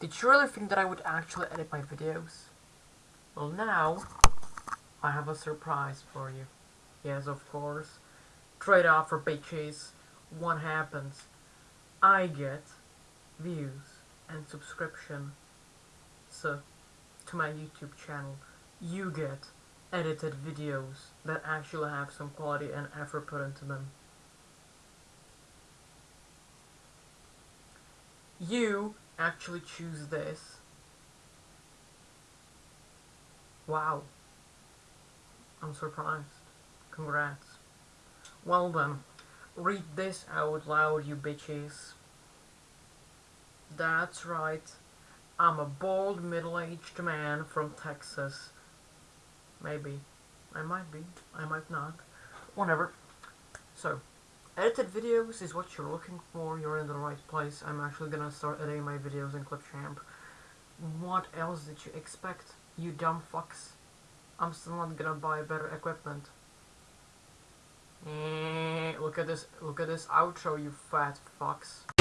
Did you really think that I would actually edit my videos? Well now, I have a surprise for you. Yes, of course. Trade off for bitches. What happens? I get views and subscription. So, to my YouTube channel, you get edited videos that actually have some quality and effort put into them. You actually choose this. Wow. I'm surprised. Congrats. Well then, read this out loud, you bitches. That's right. I'm a bald, middle-aged man from Texas. Maybe. I might be. I might not. Whatever. So, edited videos is what you're looking for. You're in the right place. I'm actually gonna start editing my videos in Clipchamp. What else did you expect, you dumb fucks? I'm still not gonna buy better equipment. Eh, look at this, look at this outro, you fat fucks.